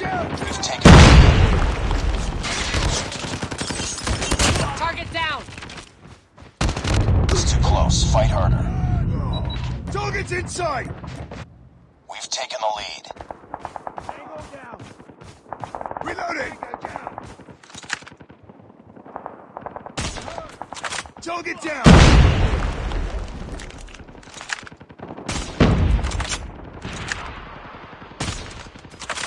We've taken the lead. Target down! It's too close. Fight harder. Target's inside! We've taken the lead. Reloading! Target down!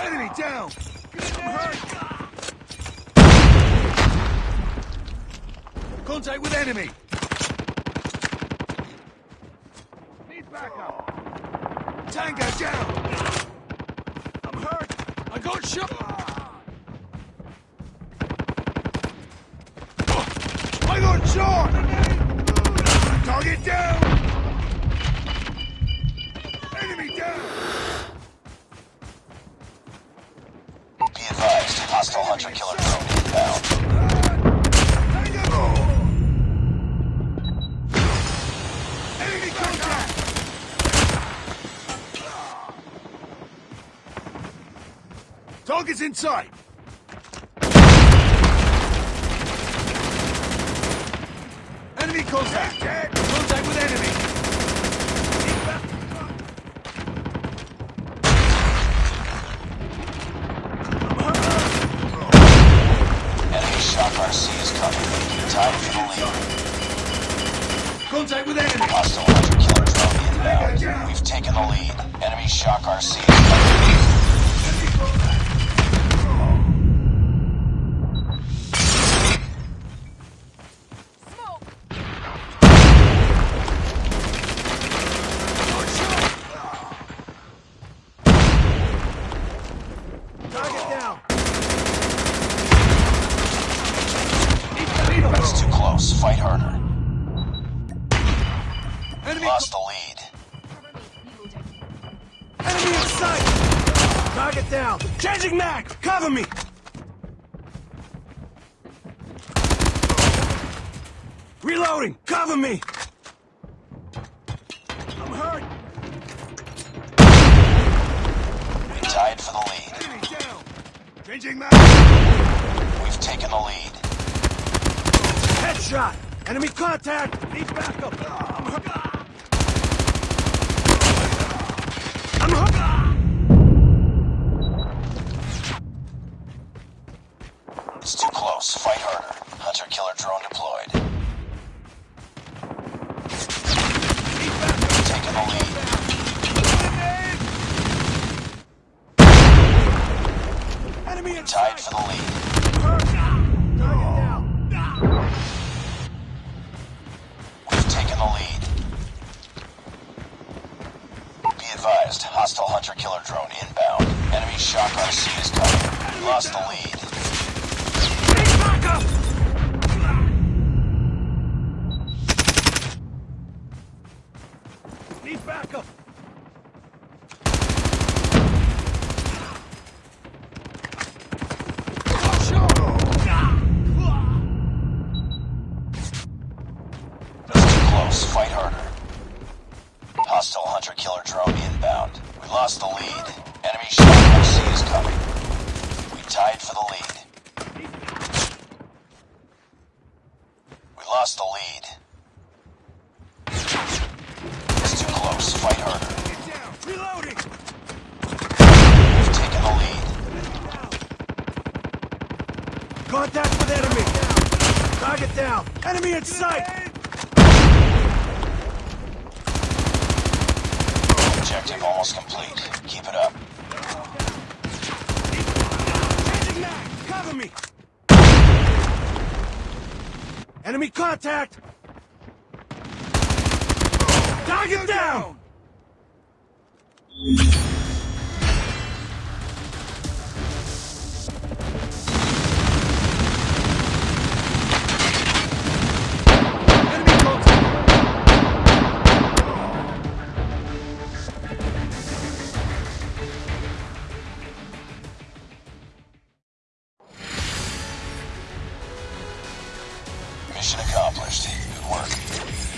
Enemy down! I'm hurt! Contact with enemy! Need backup! Tango down! I'm hurt! I got shot! I got shot! Target down! Hostile hunter killer drone inbound. Target's in sight! Enemy contact! Contact with enemy! Enemy shock Contact with enemy! We've taken the lead. Enemy shock RC Enemy, Lost the lead. enemy in sight! Target down! Changing mag! Cover me! Reloading! Cover me! I'm hurt! We tied for the lead. Enemy down! Changing mag! We've taken the lead. Headshot! Enemy contact! Need backup! Too close. Fight harder. Hunter killer drone deployed. We've the lead. Enemy Tied for the lead. We've taken the lead. Be advised, hostile hunter killer drone inbound. Enemy shock RC is coming. Lost the lead. Need backup! Need backup! It's. Fight harder. Hostile hunter killer drone inbound. We lost the lead. Enemy shock RC is coming. We tied for the lead. We lost the lead. It's too close. Fight harder. Get down! Reloading! We've taken the lead. Contact with enemy! Target down! Enemy in sight! Objective almost complete. Keep it up. Changing! Cover me! Enemy contact! Target down! Mission accomplished. Good work.